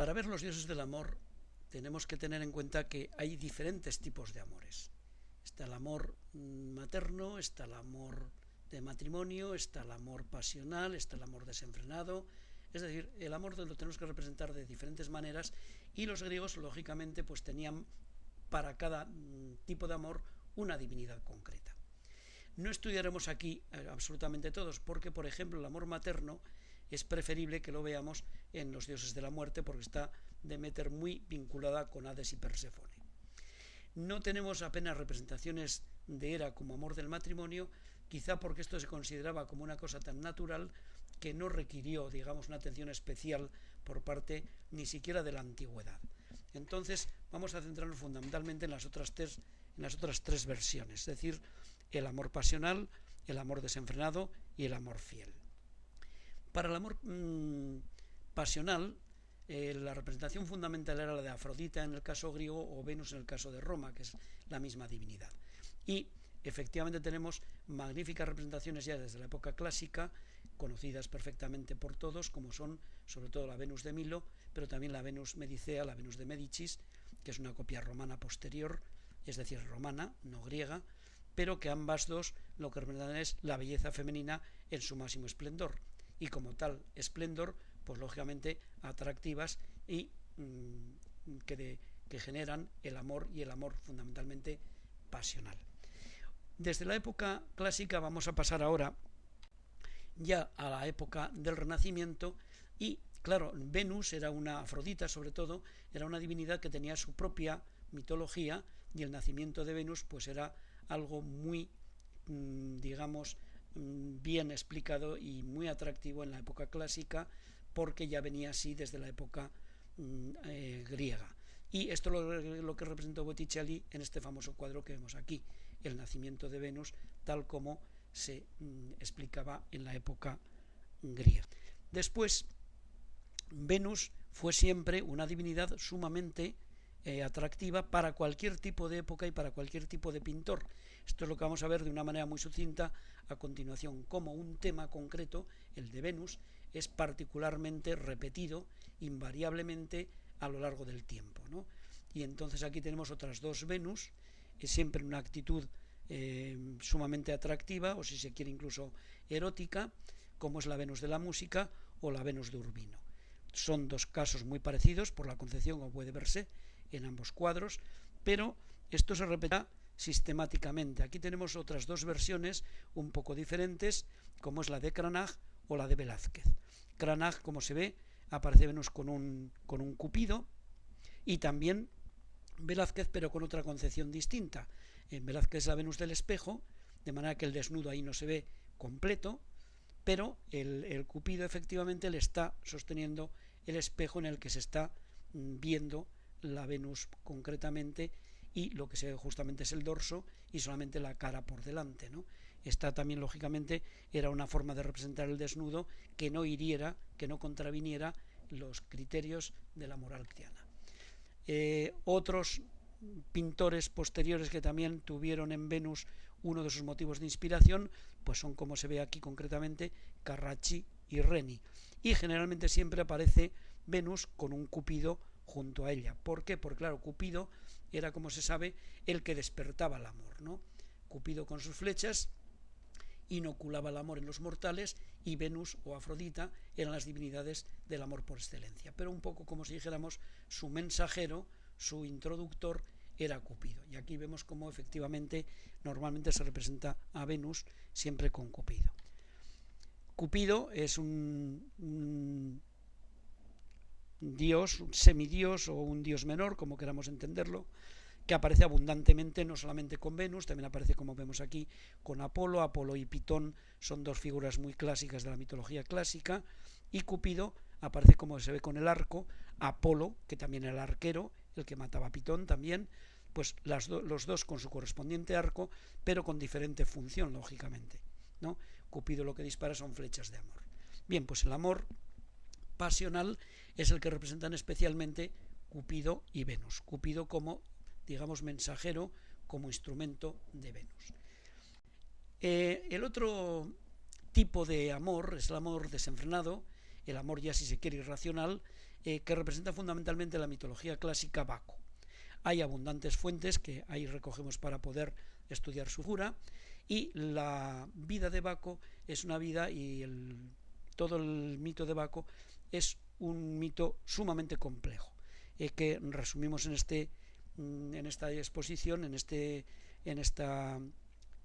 Para ver los dioses del amor tenemos que tener en cuenta que hay diferentes tipos de amores. Está el amor mm, materno, está el amor de matrimonio, está el amor pasional, está el amor desenfrenado. Es decir, el amor lo tenemos que representar de diferentes maneras y los griegos, lógicamente, pues tenían para cada mm, tipo de amor una divinidad concreta. No estudiaremos aquí eh, absolutamente todos, porque, por ejemplo, el amor materno es preferible que lo veamos en los dioses de la muerte, porque está Demeter muy vinculada con Hades y Perséfone. No tenemos apenas representaciones de Hera como amor del matrimonio, quizá porque esto se consideraba como una cosa tan natural que no requirió, digamos, una atención especial por parte ni siquiera de la antigüedad. Entonces, vamos a centrarnos fundamentalmente en las otras tres, en las otras tres versiones, es decir, el amor pasional, el amor desenfrenado y el amor fiel. Para el amor mm, pasional, eh, la representación fundamental era la de Afrodita en el caso griego o Venus en el caso de Roma, que es la misma divinidad. Y efectivamente tenemos magníficas representaciones ya desde la época clásica, conocidas perfectamente por todos, como son sobre todo la Venus de Milo, pero también la Venus Medicea, la Venus de Medicis, que es una copia romana posterior, es decir, romana, no griega, pero que ambas dos lo que representan es la belleza femenina en su máximo esplendor y como tal esplendor, pues lógicamente atractivas y mm, que, que generan el amor y el amor fundamentalmente pasional. Desde la época clásica vamos a pasar ahora ya a la época del Renacimiento y claro, Venus era una Afrodita sobre todo, era una divinidad que tenía su propia mitología y el nacimiento de Venus pues era algo muy mm, digamos bien explicado y muy atractivo en la época clásica porque ya venía así desde la época mm, eh, griega. Y esto es lo, lo, que representó Botticelli en este famoso cuadro que vemos aquí, el nacimiento de Venus, tal como se mm, explicaba en la época griega. Después, Venus fue siempre una divinidad sumamente eh, atractiva para cualquier tipo de época y para cualquier tipo de pintor. Esto es lo que vamos a ver de una manera muy sucinta a continuación, como un tema concreto, el de Venus, es particularmente repetido invariablemente a lo largo del tiempo. ¿no? Y entonces aquí tenemos otras dos Venus, es siempre una actitud eh, sumamente atractiva, o si se quiere incluso erótica, como es la Venus de la música o la Venus de Urbino. Son dos casos muy parecidos por la concepción, como puede verse en ambos cuadros, pero esto se repeta sistemáticamente. Aquí tenemos otras dos versiones un poco diferentes, como es la de Cranach o la de Velázquez. Cranach, como se ve, aparece Venus con un, con un cupido y también Velázquez, pero con otra concepción distinta. En Velázquez es la Venus del espejo, de manera que el desnudo ahí no se ve completo, pero el, el cupido efectivamente le está sosteniendo el espejo en el que se está mm, viendo la Venus concretamente y lo que se ve justamente es el dorso y solamente la cara por delante. ¿no? Esta también, lógicamente, era una forma de representar el desnudo que no hiriera, que no contraviniera los criterios de la moral cristiana. Eh, otros pintores posteriores que también tuvieron en Venus uno de sus motivos de inspiración, pues son como se ve aquí concretamente Carracci y Reni. Y generalmente siempre aparece Venus con un cupido junto a ella. ¿Por qué? Porque claro, Cupido era, como se sabe, el que despertaba el amor, ¿no? Cupido con sus flechas inoculaba el amor en los mortales y Venus o Afrodita eran las divinidades del amor por excelencia. Pero un poco como si dijéramos su mensajero, su introductor era Cupido. Y aquí vemos cómo efectivamente normalmente se representa a Venus siempre con Cupido. Cupido es un, un dios, un semidios o un dios menor, como queramos entenderlo, que aparece abundantemente no solamente con Venus, también aparece como vemos aquí con Apolo. Apolo y Pitón son dos figuras muy clásicas de la mitología clásica y Cupido aparece como se ve con el arco, Apolo, que también era el arquero, el que mataba a Pitón también, pues los dos con su correspondiente arco, pero con diferente función, lógicamente. ¿no? Cupido lo que dispara son flechas de amor. Bien, pues el amor pasional es el que representan especialmente Cupido y Venus. Cupido como, digamos, mensajero, como instrumento de Venus. Eh, el otro tipo de amor es el amor desenfrenado, el amor ya si se quiere irracional, eh, que representa fundamentalmente la mitología clásica Baco. Hay abundantes fuentes que ahí recogemos para poder estudiar su figura y la vida de Baco es una vida y todo el mito de Baco es un mito sumamente complejo eh, que resumimos en este mm, en esta exposición en este en esta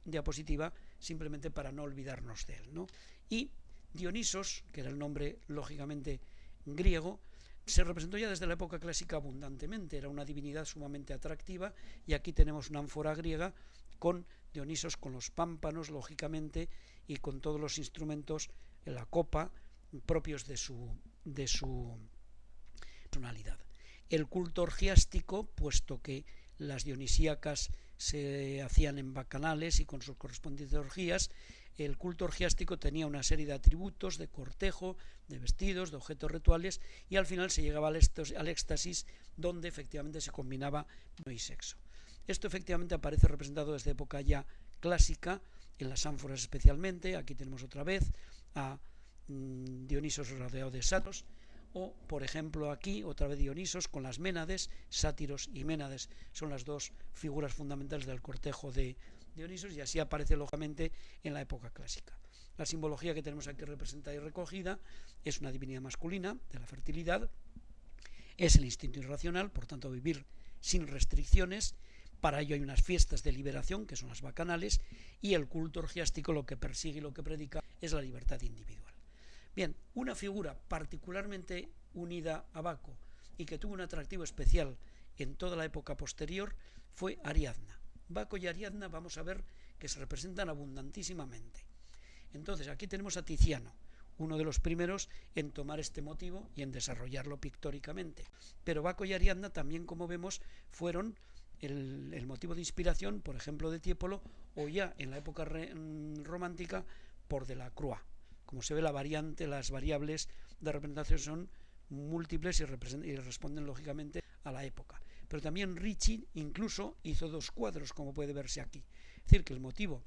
diapositiva simplemente para no olvidarnos de él ¿no? y Dionisos que era el nombre lógicamente griego se representó ya desde la época clásica abundantemente, era una divinidad sumamente atractiva y aquí tenemos una ánfora griega con Dionisos, con los pámpanos, lógicamente, y con todos los instrumentos en la copa propios de su, de su personalidad. El culto orgiástico, puesto que las dionisíacas se hacían en bacanales y con sus correspondientes orgías, el culto orgiástico tenía una serie de atributos, de cortejo, de vestidos, de objetos rituales, y al final se llegaba al éxtasis donde efectivamente se combinaba no y sexo. Esto efectivamente aparece representado desde época ya clásica, en las ánforas especialmente, aquí tenemos otra vez a Dionisos rodeado de satos, o por ejemplo aquí otra vez Dionisos con las Ménades, sátiros y Ménades son las dos figuras fundamentales del cortejo de Dionisos y así aparece lógicamente en la época clásica. La simbología que tenemos aquí representada y recogida es una divinidad masculina de la fertilidad, es el instinto irracional, por tanto vivir sin restricciones, para ello hay unas fiestas de liberación, que son las bacanales, y el culto orgiástico lo que persigue y lo que predica es la libertad individual. Bien, una figura particularmente unida a Baco y que tuvo un atractivo especial en toda la época posterior fue Ariadna. Baco y Ariadna vamos a ver que se representan abundantísimamente. Entonces, aquí tenemos a Tiziano, uno de los primeros en tomar este motivo y en desarrollarlo pictóricamente. Pero Baco y Ariadna también, como vemos, fueron el, motivo de inspiración, por ejemplo, de Tiepolo, o ya en la época mm, romántica por de la Croix. Como se ve, la variante, las variables de representación son múltiples y, responden lógicamente a la época pero también Ricci incluso hizo dos cuadros, como puede verse aquí. Es decir, que el motivo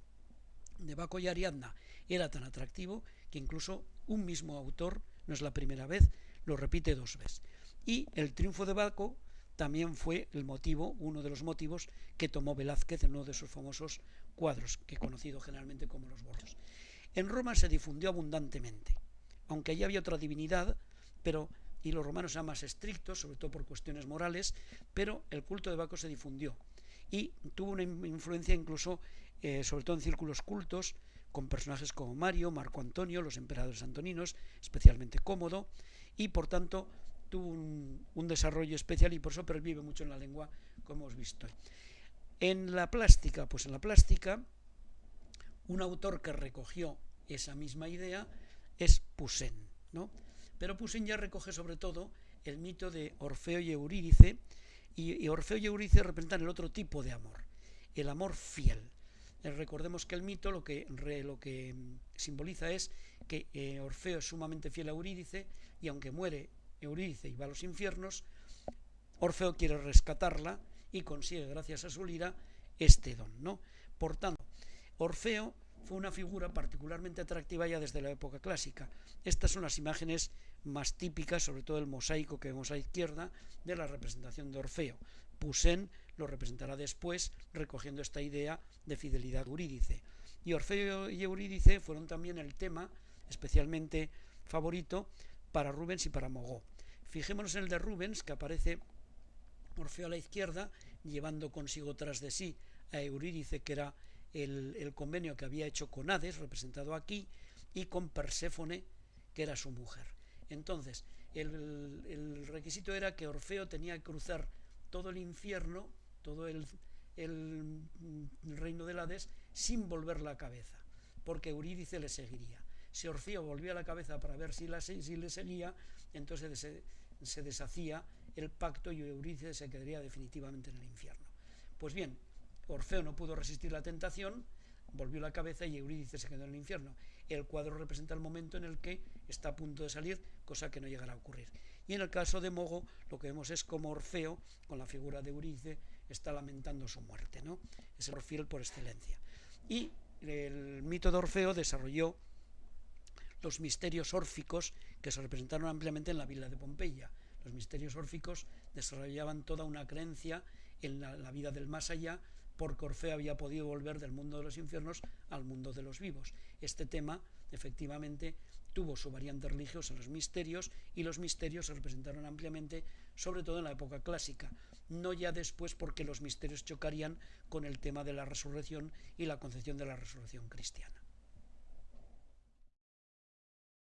de Baco y Ariadna era tan atractivo que incluso un mismo autor, no es la primera vez, lo repite dos veces. Y el triunfo de Baco también fue el motivo, uno de los motivos que tomó Velázquez en uno de sus famosos cuadros, que conocido generalmente como los bordos. En Roma se difundió abundantemente, aunque allí había otra divinidad, pero y los romanos eran más estrictos, sobre todo por cuestiones morales, pero el culto de Baco se difundió y tuvo una influencia incluso, eh, sobre todo en círculos cultos, con personajes como Mario, Marco Antonio, los emperadores antoninos, especialmente cómodo, y por tanto tuvo un, un desarrollo especial y por eso pervive mucho en la lengua, como hemos visto. En la plástica, pues en la plástica, un autor que recogió esa misma idea es Poussin, ¿no? Pero Poussin ya recoge sobre todo el mito de Orfeo y Eurídice, y, Orfeo y Eurídice representan el otro tipo de amor, el amor fiel. Eh, recordemos que el mito lo que, lo que mm, simboliza es que eh, Orfeo es sumamente fiel a Eurídice y aunque muere Eurídice y va a los infiernos, Orfeo quiere rescatarla y consigue, gracias a su lira, este don. ¿no? Por tanto, Orfeo fue una figura particularmente atractiva ya desde la época clásica. Estas son las imágenes más típicas, sobre todo el mosaico que vemos a la izquierda, de la representación de Orfeo. Poussin lo representará después, recogiendo esta idea de fidelidad eurídice. Y Orfeo y Eurídice fueron también el tema especialmente favorito para Rubens y para Mogó. Fijémonos en el de Rubens, que aparece Orfeo a la izquierda, llevando consigo tras de sí a Eurídice, que era el, convenio que había hecho con Hades, representado aquí, y con Perséfone, que era su mujer. Entonces, el, requisito era que Orfeo tenía que cruzar todo el infierno, todo el, reino del Hades, sin volver la cabeza, porque Eurídice le seguiría. Si Orfeo volvía la cabeza para ver si, la, le seguía, entonces se, se deshacía el pacto y Eurídice se quedaría definitivamente en el infierno. Pues bien, Orfeo no pudo resistir la tentación, volvió la cabeza y Eurídice se quedó en el infierno. El cuadro representa el momento en el que está a punto de salir, cosa que no llegará a ocurrir. Y en el caso de Mogo, lo que vemos es como Orfeo, con la figura de Eurídice, está lamentando su muerte. ¿no? Es el Orfiel por excelencia. Y el mito de Orfeo desarrolló los misterios órficos que se representaron ampliamente en la villa de Pompeya. Los misterios órficos desarrollaban toda una creencia en la, la vida del más allá, porque Orfeo había podido volver del mundo de los infiernos al mundo de los vivos. Este tema, efectivamente, tuvo su variante religiosa en los misterios y los misterios se representaron ampliamente, sobre todo en la época clásica, no ya después porque los misterios chocarían con el tema de la resurrección y la concepción de la resurrección cristiana.